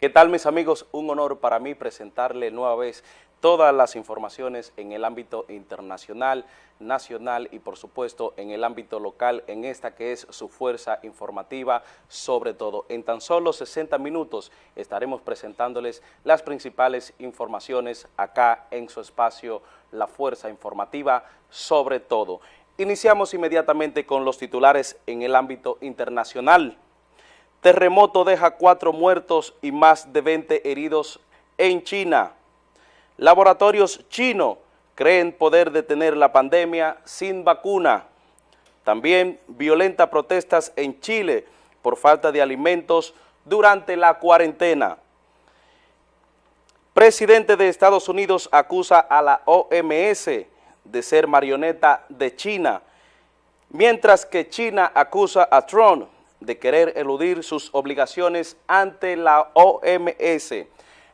¿Qué tal mis amigos? Un honor para mí presentarle nueva vez todas las informaciones en el ámbito internacional, nacional y por supuesto en el ámbito local, en esta que es su fuerza informativa sobre todo. En tan solo 60 minutos estaremos presentándoles las principales informaciones acá en su espacio La Fuerza Informativa sobre todo. Iniciamos inmediatamente con los titulares en el ámbito internacional. Terremoto deja cuatro muertos y más de 20 heridos en China. Laboratorios chinos creen poder detener la pandemia sin vacuna. También violenta protestas en Chile por falta de alimentos durante la cuarentena. Presidente de Estados Unidos acusa a la OMS de ser marioneta de China, mientras que China acusa a Trump de querer eludir sus obligaciones ante la OMS.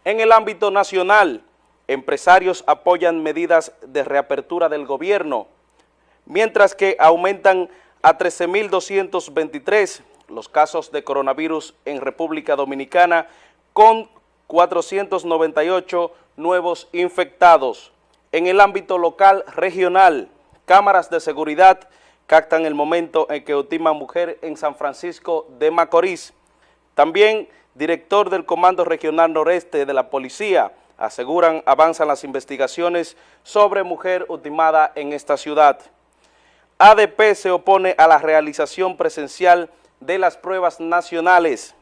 En el ámbito nacional, empresarios apoyan medidas de reapertura del gobierno, mientras que aumentan a 13.223 los casos de coronavirus en República Dominicana con 498 nuevos infectados. En el ámbito local regional, cámaras de seguridad captan el momento en que ultima mujer en San Francisco de Macorís. También director del Comando Regional Noreste de la Policía aseguran avanzan las investigaciones sobre mujer ultimada en esta ciudad. ADP se opone a la realización presencial de las pruebas nacionales.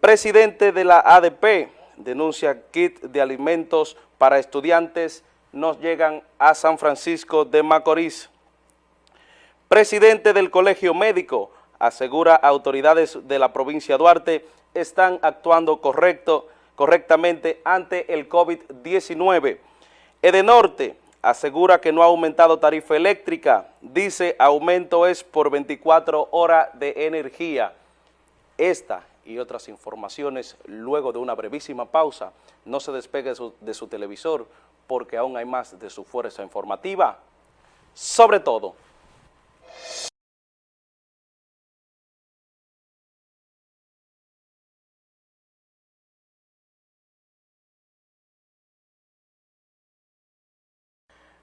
Presidente de la ADP denuncia kit de alimentos para estudiantes nos llegan a San Francisco de Macorís. Presidente del Colegio Médico asegura autoridades de la provincia de Duarte están actuando correcto, correctamente ante el COVID-19. Edenorte asegura que no ha aumentado tarifa eléctrica, dice aumento es por 24 horas de energía. Esta y otras informaciones luego de una brevísima pausa. No se despegue de su, de su televisor porque aún hay más de su fuerza informativa. Sobre todo,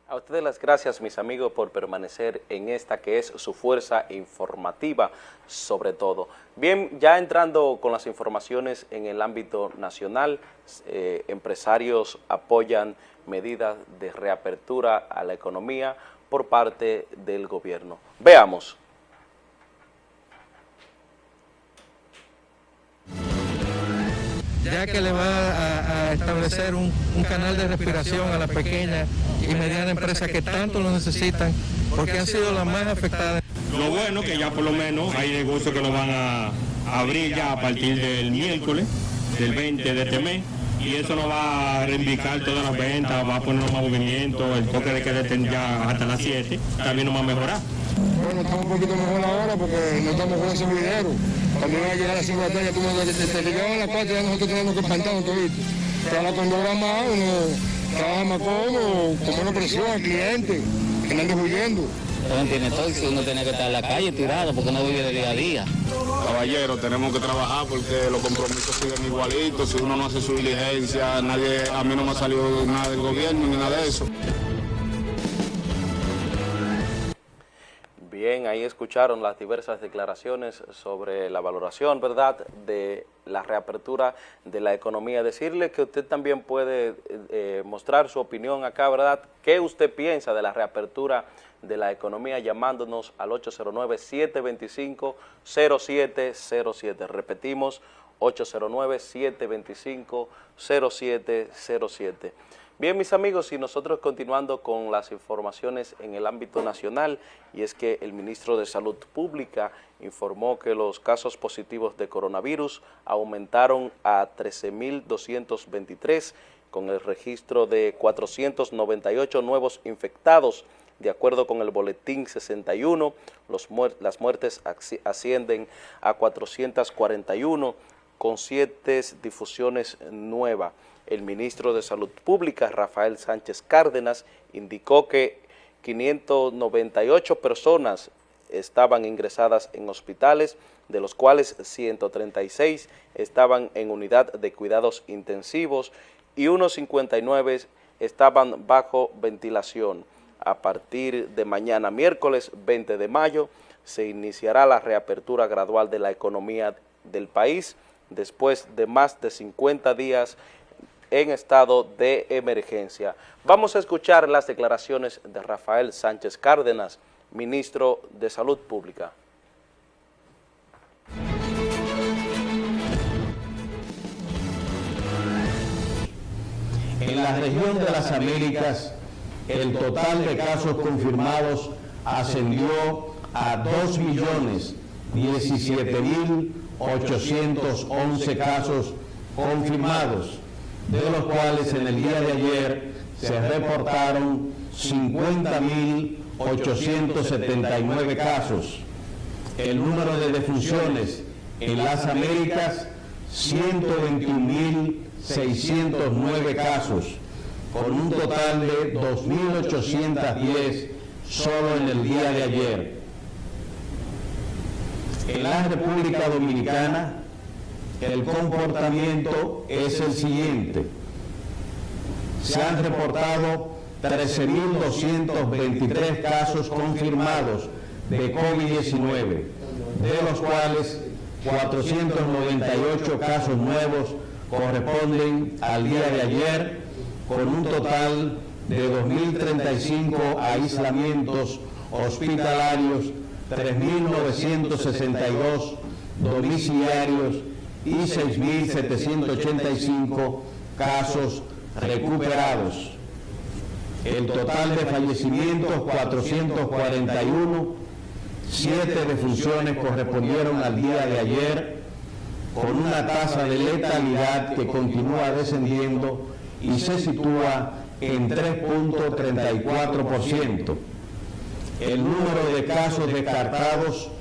A ustedes las gracias, mis amigos, por permanecer en esta que es su fuerza informativa, sobre todo. Bien, ya entrando con las informaciones en el ámbito nacional, eh, empresarios apoyan medidas de reapertura a la economía por parte del gobierno. Veamos. ya que le va a, a establecer un, un, canal de respiración a las pequeñas y medianas empresas que tanto lo necesitan, porque han sido las más afectadas. Lo bueno que ya por lo menos hay negocios que lo van a abrir ya a partir del miércoles, del 20 de este mes, y eso nos va a reivindicar todas las ventas, va a poner más movimiento, el toque de queda ya hasta las 7, también nos va a mejorar. Bueno, estamos un poquito mejor ahora porque no estamos con ese video. Cuando iba a llegar a las 5 de la tarde, tú te, te, te a las 4 ya nosotros tenemos que espantarnos todito. Pero ahora cuando ahora más, uno trabaja más cómodo, con menos presión al cliente, que no ande huyendo. Uno tiene todo, si uno tiene que estar en la calle tirado porque no vive de día a día. Caballero, tenemos que trabajar porque los compromisos siguen igualitos. Si uno no hace su diligencia, nadie, a mí no me ha salido nada del gobierno ni nada de eso. Bien, ahí escucharon las diversas declaraciones sobre la valoración, ¿verdad?, de la reapertura de la economía. Decirle que usted también puede eh, mostrar su opinión acá, ¿verdad?, qué usted piensa de la reapertura de la economía llamándonos al 809-725-0707. Repetimos, 809-725-0707. Bien, mis amigos, y nosotros continuando con las informaciones en el ámbito nacional, y es que el ministro de Salud Pública informó que los casos positivos de coronavirus aumentaron a 13.223, con el registro de 498 nuevos infectados. De acuerdo con el boletín 61, los muer las muertes ascienden a 441, con siete difusiones nuevas. El ministro de Salud Pública, Rafael Sánchez Cárdenas, indicó que 598 personas estaban ingresadas en hospitales, de los cuales 136 estaban en unidad de cuidados intensivos y unos 59 estaban bajo ventilación. A partir de mañana, miércoles 20 de mayo, se iniciará la reapertura gradual de la economía del país después de más de 50 días en estado de emergencia. Vamos a escuchar las declaraciones de Rafael Sánchez Cárdenas, ministro de Salud Pública. En la región de las Américas, el total de casos confirmados ascendió a 2.017.811 casos confirmados, de los cuales en el día de ayer se reportaron 50.879 casos. El número de defunciones en las Américas, 121.609 casos, con un total de 2.810 solo en el día de ayer. En la República Dominicana, el comportamiento es el siguiente. Se han reportado 13.223 casos confirmados de COVID-19, de los cuales 498 casos nuevos corresponden al día de ayer, con un total de 2.035 aislamientos hospitalarios, 3.962 domiciliarios y 6.785 casos recuperados. El total de fallecimientos, 441, 7 defunciones correspondieron al día de ayer, con una tasa de letalidad que continúa descendiendo y se sitúa en 3.34%. El número de casos descartados,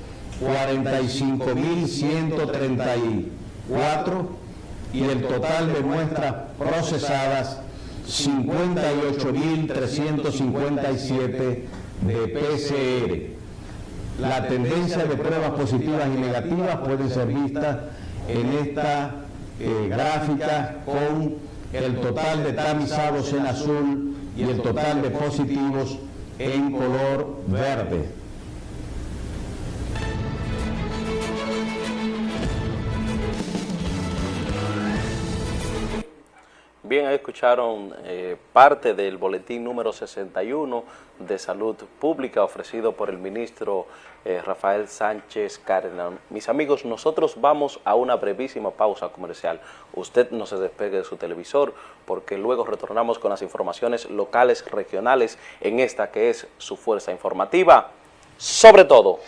45.134 y el total de muestras procesadas, 58.357 de PCR. La tendencia de pruebas positivas y negativas pueden ser vistas en esta eh, gráfica con el total de tamizados en azul y el total de positivos en color verde. Bien, escucharon eh, parte del boletín número 61 de Salud Pública ofrecido por el ministro eh, Rafael Sánchez Cárdenas. Mis amigos, nosotros vamos a una brevísima pausa comercial. Usted no se despegue de su televisor porque luego retornamos con las informaciones locales, regionales, en esta que es su fuerza informativa. Sobre todo.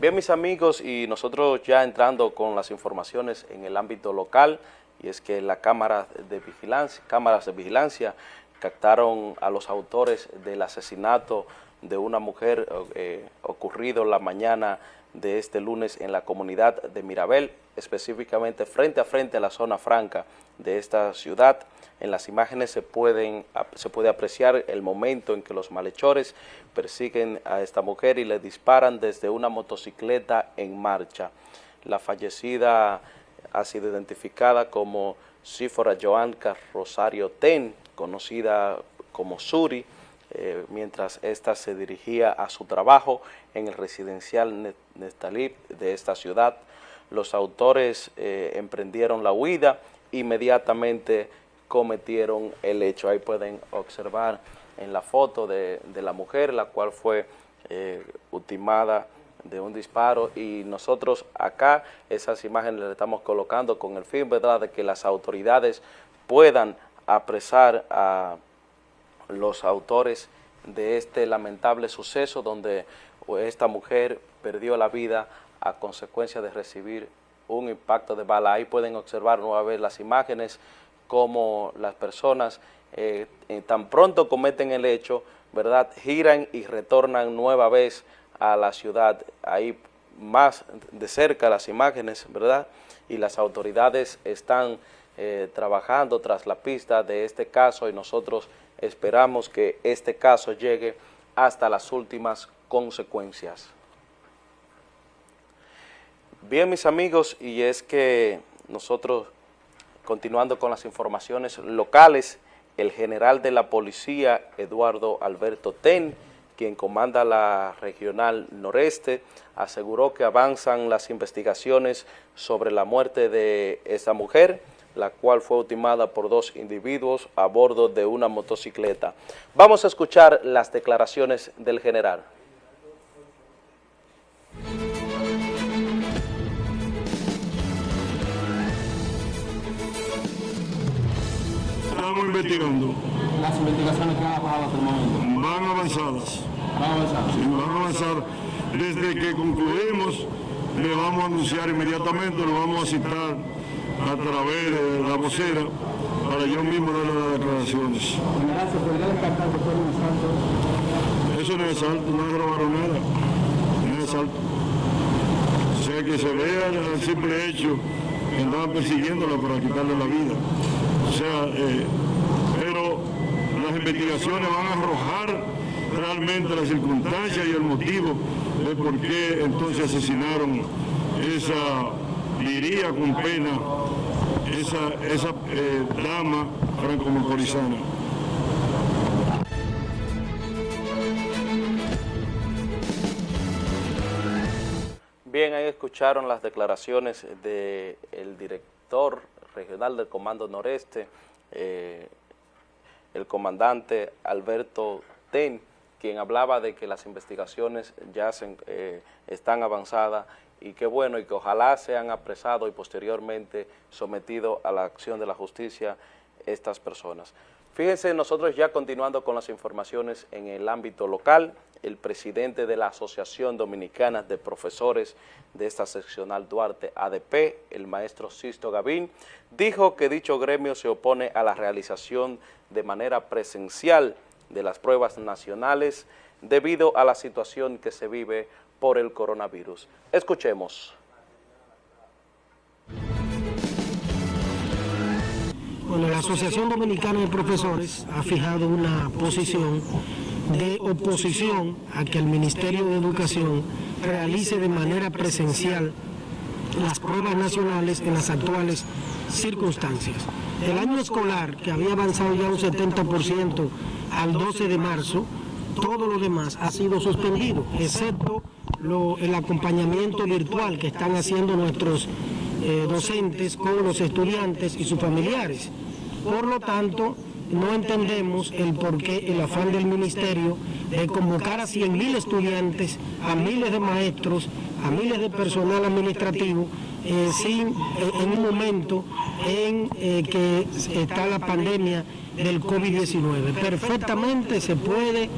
Bien, mis amigos, y nosotros ya entrando con las informaciones en el ámbito local, y es que la cámara de vigilancia, cámaras de vigilancia captaron a los autores del asesinato de una mujer eh, ocurrido la mañana de este lunes en la comunidad de Mirabel, específicamente frente a frente a la zona franca de esta ciudad. En las imágenes se, pueden, se puede apreciar el momento en que los malhechores persiguen a esta mujer y le disparan desde una motocicleta en marcha. La fallecida ha sido identificada como Sífora Joanca Rosario Ten, conocida como Suri, eh, mientras ésta se dirigía a su trabajo en el residencial Nestalip de esta ciudad. Los autores eh, emprendieron la huida, inmediatamente cometieron el hecho. Ahí pueden observar en la foto de, la mujer, la cual fue eh, ultimada de un disparo y nosotros acá esas imágenes le estamos colocando con el fin ¿verdad? de que las autoridades puedan apresar a los autores de este lamentable suceso donde esta mujer perdió la vida a consecuencia de recibir un impacto de bala. Ahí pueden observar nuevamente las imágenes como las personas eh, eh, tan pronto cometen el hecho, ¿verdad? Giran y retornan nueva vez a la ciudad. Ahí más de cerca las imágenes, ¿verdad? Y las autoridades están eh, trabajando tras la pista de este caso y nosotros Esperamos que este caso llegue hasta las últimas consecuencias. Bien, mis amigos, y es que nosotros, continuando con las informaciones locales, el general de la policía, Eduardo Alberto Ten, quien comanda la regional noreste, aseguró que avanzan las investigaciones sobre la muerte de esa mujer, la cual fue ultimada por dos individuos a bordo de una motocicleta. Vamos a escuchar las declaraciones del general. Estamos investigando. Las investigaciones que han avanzado hasta el momento. Van avanzadas. Van avanzando. Sí, van a avanzar. Desde que concluimos, le vamos a anunciar inmediatamente, lo vamos a citar a través de la vocera para yo mismo dar las declaraciones. Eso no es asalto, no es robaron nada. No es asalto. O sea, que se vea el simple hecho que andaban persiguiéndola para quitarle la vida. O sea, eh, pero las investigaciones van a arrojar realmente las circunstancias y el motivo de por qué entonces asesinaron esa, diría con pena, esa, esa eh, dama franco-macorizana. Bien, ahí escucharon las declaraciones del director regional del Comando Noreste, eh, el comandante Alberto Ten, quien hablaba de que las investigaciones ya se, eh, están avanzadas y que bueno, y que ojalá sean apresados y posteriormente sometidos a la acción de la justicia estas personas. Fíjense, nosotros ya continuando con las informaciones en el ámbito local, el presidente de la Asociación Dominicana de Profesores de esta seccional Duarte ADP, el maestro Sisto Gavín, dijo que dicho gremio se opone a la realización de manera presencial de las pruebas nacionales debido a la situación que se vive por el coronavirus. Escuchemos. Bueno, la Asociación Dominicana de Profesores ha fijado una posición de oposición a que el Ministerio de Educación realice de manera presencial las pruebas nacionales en las actuales circunstancias. El año escolar, que había avanzado ya un 70% al 12 de marzo, todo lo demás ha sido suspendido, excepto el acompañamiento virtual que están haciendo nuestros eh, docentes con los estudiantes y sus familiares. Por lo tanto, no entendemos el porqué, el afán del ministerio de convocar a 100.000 estudiantes, a miles de maestros, a miles de personal administrativo, eh, sin, eh, en un momento en que está la pandemia del COVID-19. Perfectamente se puede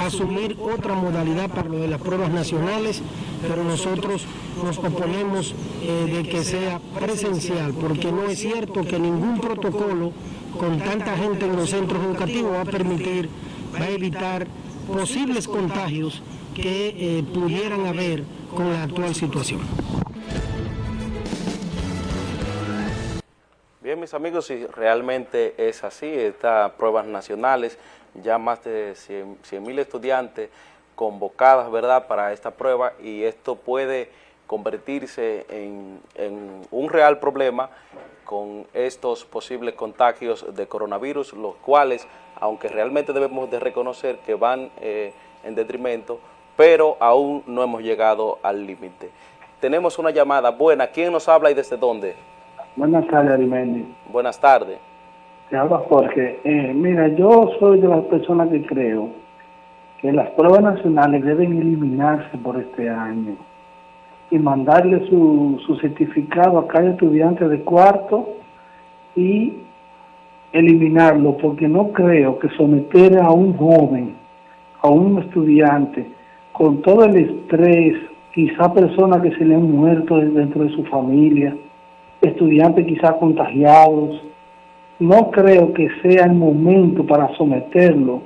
asumir otra modalidad para lo de las pruebas nacionales, pero nosotros nos oponemos de que sea presencial, porque no es cierto que ningún protocolo con tanta gente en los centros educativos va a permitir, va a evitar posibles contagios que eh, pudieran haber con la actual situación. Bien, mis amigos, si realmente es así, estas pruebas nacionales, ya más de 100 mil estudiantes convocadas, ¿verdad?, para esta prueba y esto puede convertirse en, en un real problema con estos posibles contagios de coronavirus, los cuales, aunque realmente debemos de reconocer que van eh, en detrimento, pero aún no hemos llegado al límite. Tenemos una llamada buena. ¿Quién nos habla y desde dónde? Buenas tardes, Arimendi. Buenas tardes. Te habla Jorge. Eh, mira, yo soy de las personas que creo que las pruebas nacionales deben eliminarse por este año y mandarle su, su certificado a cada estudiante de cuarto y eliminarlo, porque no creo que someter a un joven, a un estudiante, con todo el estrés, quizá personas que se le han muerto dentro de su familia, estudiantes quizá contagiados, no creo que sea el momento para someterlo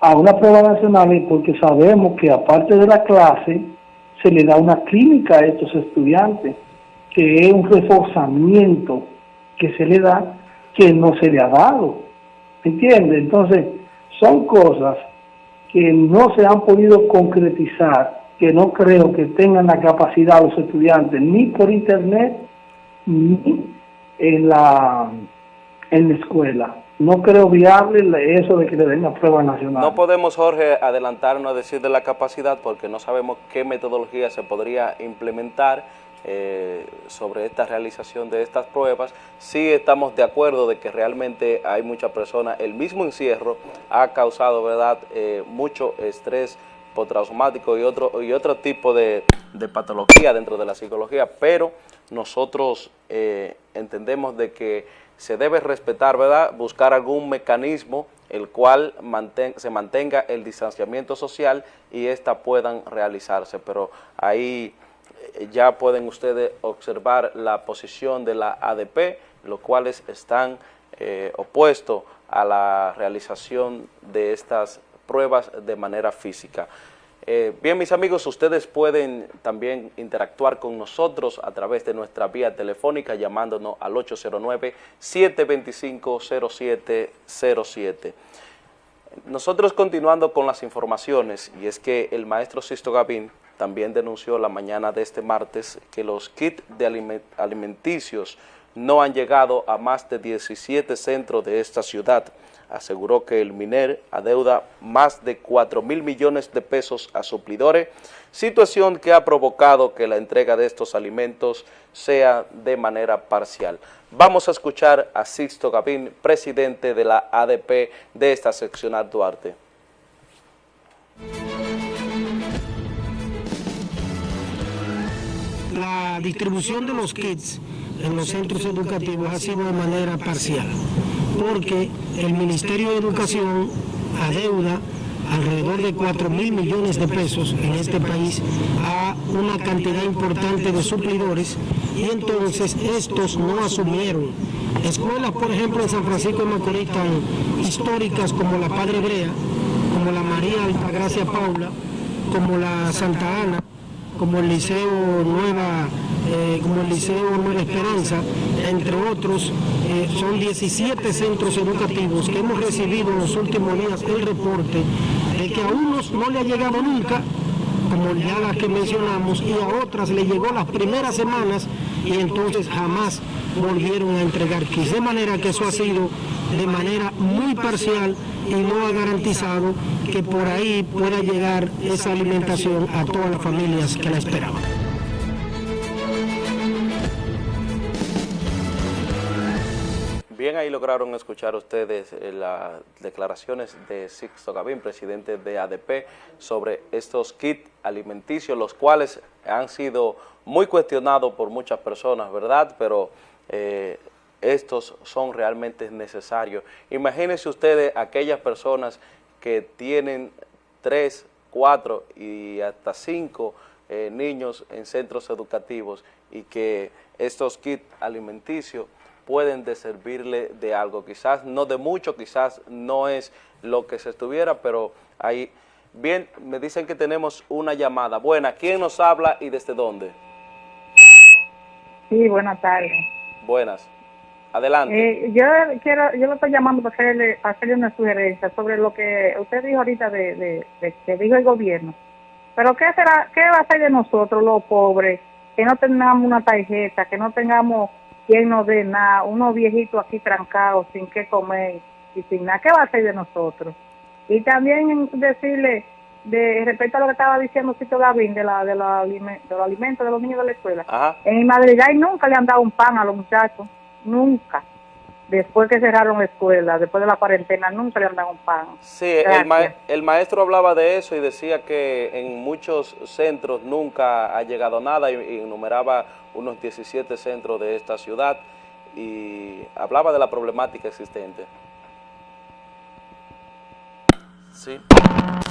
a una prueba nacional porque sabemos que aparte de la clase se le da una clínica a estos estudiantes, que es un reforzamiento que se le da que no se le ha dado. ¿Me entiende? Entonces, son cosas que no se han podido concretizar, que no creo que tengan la capacidad los estudiantes, ni por internet, ni en la, en la escuela. No creo viable eso de que le den la prueba nacional. No podemos, Jorge, adelantarnos a decir de la capacidad porque no sabemos qué metodología se podría implementar eh, sobre esta realización de estas pruebas. Sí estamos de acuerdo de que realmente hay muchas personas, el mismo encierro ha causado verdad eh, mucho estrés postraumático y otro, y otro tipo de, patología dentro de la psicología, pero nosotros eh, entendemos de que se debe respetar, ¿verdad? Buscar algún mecanismo el cual se mantenga el distanciamiento social y ésta puedan realizarse, pero ahí eh, ya pueden ustedes observar la posición de la ADP, los cuales están eh, opuestos a la realización de estas pruebas de manera física. Eh, bien, mis amigos, ustedes pueden también interactuar con nosotros a través de nuestra vía telefónica llamándonos al 809-725-0707. Nosotros continuando con las informaciones, y es que el maestro Sisto Gavín también denunció la mañana de este martes que los kits de alimenticios no han llegado a más de 17 centros de esta ciudad aseguró que el MINER adeuda más de 4 mil millones de pesos a suplidores, situación que ha provocado que la entrega de estos alimentos sea de manera parcial. Vamos a escuchar a Sixto Gavín, presidente de la ADP de esta seccional Duarte. La distribución de los kits en los centros educativos ha sido de manera parcial porque el Ministerio de Educación adeuda alrededor de 4 mil millones de pesos en este país a una cantidad importante de suplidores y entonces estos no asumieron. Escuelas, por ejemplo, en San Francisco de Macorís tan históricas como la Padre Brea, como la María Altagracia Paula, como la Santa Ana, como el Liceo Nueva eh, como el Liceo Nueva Esperanza, entre otros, eh, son 17 centros educativos que hemos recibido en los últimos días el reporte de que a unos no le ha llegado nunca, como ya las que mencionamos, y a otras le llegó las primeras semanas y entonces jamás volvieron a entregar. De manera que eso ha sido de manera muy parcial y no ha garantizado que por ahí pueda llegar esa alimentación a todas las familias que la esperaban. Bien, ahí lograron escuchar ustedes eh, las declaraciones de Sixto Gavín, presidente de ADP, sobre estos kits alimenticios, los cuales han sido muy cuestionados por muchas personas, ¿verdad? Pero eh, estos son realmente necesarios. Imagínense ustedes aquellas personas que tienen tres, cuatro y hasta cinco eh, niños en centros educativos y que estos kits alimenticios pueden de servirle de algo, quizás no de mucho, quizás no es lo que se estuviera, pero ahí, bien, me dicen que tenemos una llamada. Buena, ¿quién nos habla y desde dónde? Sí, buenas tardes. Buenas. Adelante. Eh, yo quiero, yo lo estoy llamando para hacerle, hacerle una sugerencia sobre lo que usted dijo ahorita de, de, que dijo el gobierno. Pero ¿qué será, qué va a hacer de nosotros los pobres que no tengamos una tarjeta, que no tengamos quien no dé nada, unos viejitos aquí trancados sin qué comer y sin nada, ¿qué va a hacer de nosotros? Y también decirle, de respecto a lo que estaba diciendo Cito Gavín de, la, de, la, de los alimentos de los niños de la escuela, en Madrid nunca le han dado un pan a los muchachos, nunca después que cerraron la escuela, después de la cuarentena, nunca le han dado un pan. Sí, el, el, maestro hablaba de eso y decía que en muchos centros nunca ha llegado nada y, enumeraba unos 17 centros de esta ciudad y hablaba de la problemática existente. Sí,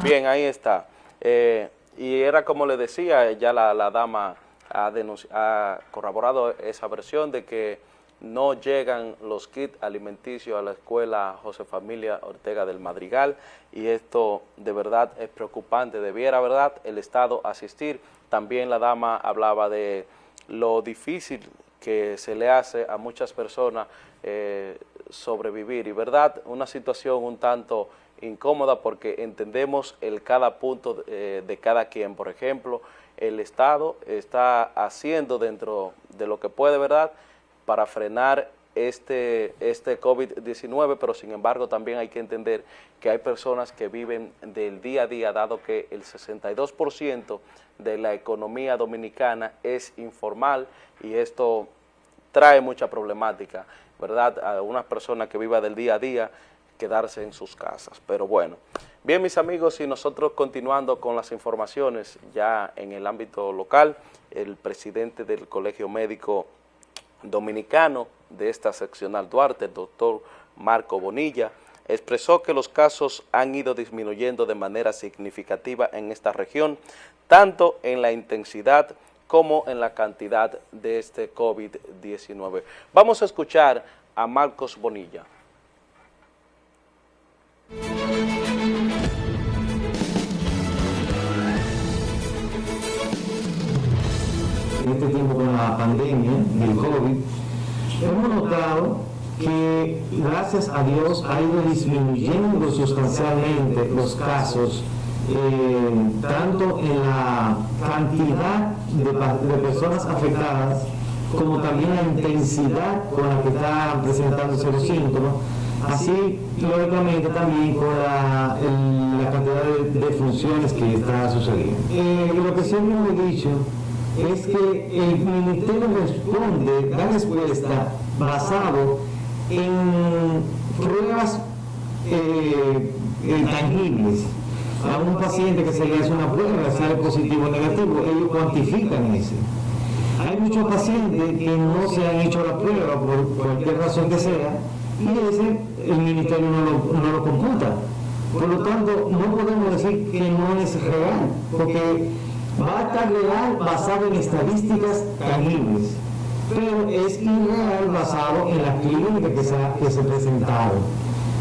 bien, ahí está. Eh, y era como le decía, ya la, la dama ha, ha corroborado esa versión de que no llegan los kits alimenticios a la escuela José Familia Ortega del Madrigal y esto de verdad es preocupante, debiera verdad el Estado asistir. También la dama hablaba de lo difícil que se le hace a muchas personas eh, sobrevivir. Y verdad, una situación un tanto incómoda porque entendemos el cada punto eh, de cada quien. Por ejemplo, el Estado está haciendo dentro de lo que puede, ¿verdad?, para frenar este, este COVID-19, pero sin embargo también hay que entender que hay personas que viven del día a día, dado que el 62% de la economía dominicana es informal y esto trae mucha problemática, ¿verdad? A una persona que viva del día a día, quedarse en sus casas. Pero bueno, bien mis amigos, y nosotros continuando con las informaciones ya en el ámbito local, el presidente del Colegio Médico Dominicano de esta seccional Duarte, el doctor Marco Bonilla, expresó que los casos han ido disminuyendo de manera significativa en esta región, tanto en la intensidad como en la cantidad de este COVID-19. Vamos a escuchar a Marcos Bonilla. En este tiempo con la pandemia del COVID, hemos notado que gracias a Dios ha ido disminuyendo sustancialmente los casos eh, tanto en la cantidad de, personas afectadas como también la intensidad con la que están presentándose los síntomas, así lógicamente también con la, cantidad de, funciones que está sucediendo. Eh, lo que siempre he dicho es que el Ministerio responde, da respuesta basado en pruebas eh, tangibles a un paciente que se le hace una prueba, sale positivo o negativo, ellos cuantifican ese. Hay muchos pacientes que no se han hecho la prueba por cualquier razón que sea y ese el ministerio no lo, no lo computa. Por lo tanto, no podemos decir que no es real, porque va a estar real basado en estadísticas tangibles, pero es irreal basado en las clínicas que se, que se presentaron.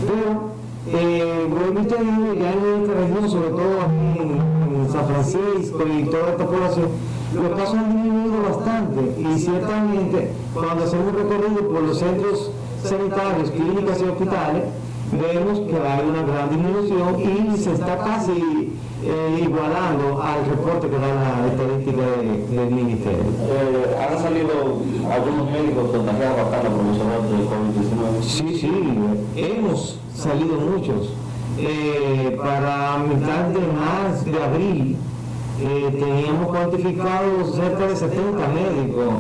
Pero eh, visto ya en esta región, sobre todo en, San Francisco y toda esta población, los casos han disminuido bastante y ciertamente cuando hacemos recorrido por los centros sanitarios, clínicas y hospitales, vemos que hay una gran disminución y se está casi eh, igualando al reporte que da la estadística del ministerio. Eh, ¿Han salido algunos médicos contagiados bastante los de COVID-19? Sí, sí, hemos salido muchos. Eh, para mitad de marzo, de abril, teníamos cuantificados cerca de 70 médicos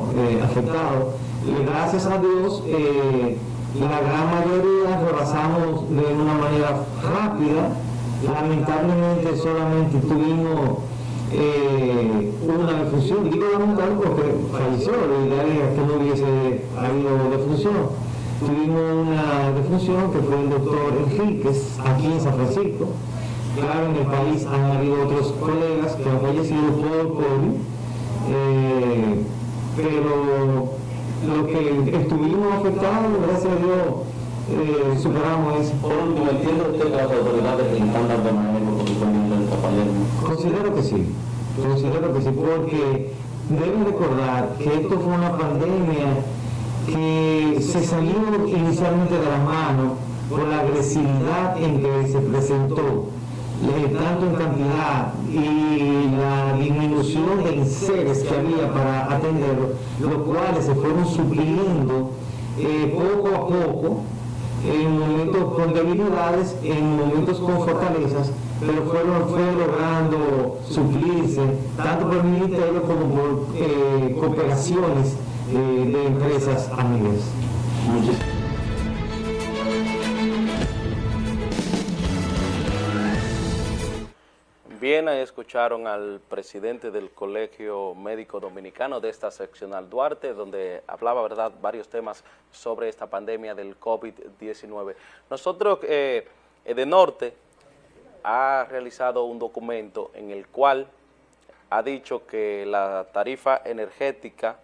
afectados. Y gracias a Dios, la gran mayoría rebasamos de una manera rápida. Lamentablemente solamente tuvimos una defunción. Digo lamentable porque falleció, la idea es que no hubiese habido defunción tuvimos una defunción que fue el doctor Enríquez, aquí en San Francisco. Claro, en el país han habido otros colegas que han fallecido por COVID, eh, pero lo que estuvimos afectados, gracias a Dios, eh, superamos eso. Por último, ¿entiende usted que las autoridades? Considero que sí, considero que sí, porque deben recordar que esto fue una pandemia que se salió inicialmente de la mano por la agresividad en que se presentó, eh, tanto en cantidad y la disminución de enseres que había para atenderlo, los cuales se fueron supliendo eh, poco a poco, en momentos con debilidades, en momentos con fortalezas, pero fueron, fue logrando suplirse tanto por el ministerio como por eh, cooperaciones de empresas amigas. Bien, escucharon al presidente del Colegio Médico Dominicano de esta seccional Duarte, donde hablaba, ¿verdad?, varios temas sobre esta pandemia del COVID-19. Nosotros, eh, de Norte, ha realizado un documento en el cual ha dicho que la tarifa energética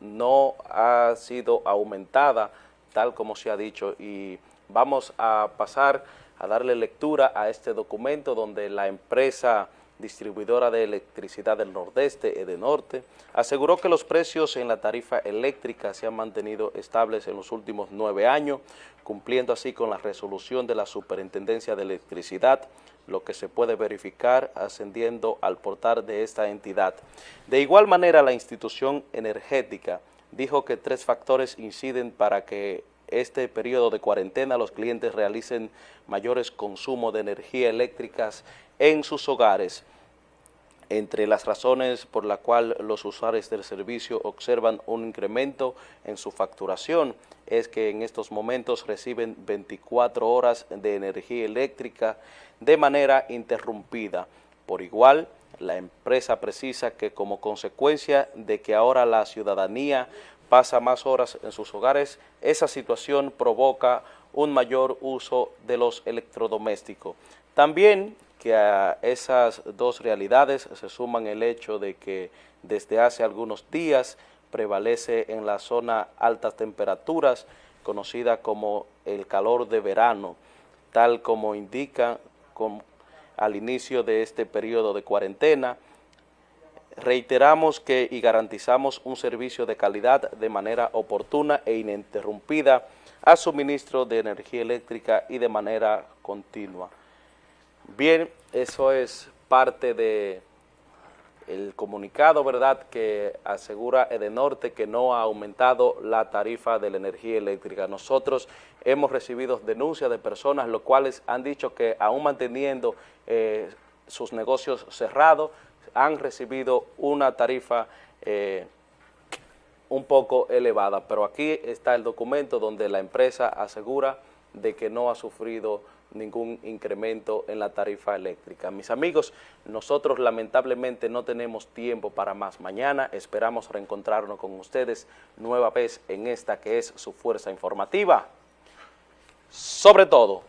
no ha sido aumentada tal como se ha dicho y vamos a pasar a darle lectura a este documento donde la empresa distribuidora de electricidad del Nordeste, Edenorte, aseguró que los precios en la tarifa eléctrica se han mantenido estables en los últimos nueve años, cumpliendo así con la resolución de la Superintendencia de Electricidad, lo que se puede verificar ascendiendo al portal de esta entidad. De igual manera, la institución energética dijo que tres factores inciden para que este periodo de cuarentena los clientes realicen mayores consumos de energía eléctricas en sus hogares. Entre las razones por la cual los usuarios del servicio observan un incremento en su facturación es que en estos momentos reciben 24 horas de energía eléctrica de manera interrumpida. Por igual, la empresa precisa que como consecuencia de que ahora la ciudadanía pasa más horas en sus hogares, esa situación provoca un mayor uso de los electrodomésticos. También que a esas dos realidades se suman el hecho de que desde hace algunos días prevalece en la zona altas temperaturas, conocida como el calor de verano, tal como indica al inicio de este periodo de cuarentena, reiteramos que y garantizamos un servicio de calidad de manera oportuna e ininterrumpida a suministro de energía eléctrica y de manera continua. Bien, eso es parte de el comunicado, ¿verdad?, que asegura Edenorte que no ha aumentado la tarifa de la energía eléctrica. Nosotros hemos recibido denuncias de personas, los cuales han dicho que aún manteniendo eh, sus negocios cerrados, han recibido una tarifa eh, un poco elevada, pero aquí está el documento donde la empresa asegura de que no ha sufrido ningún incremento en la tarifa eléctrica. Mis amigos, nosotros lamentablemente no tenemos tiempo para más. Mañana esperamos reencontrarnos con ustedes nueva vez en esta que es su fuerza informativa. Sobre todo,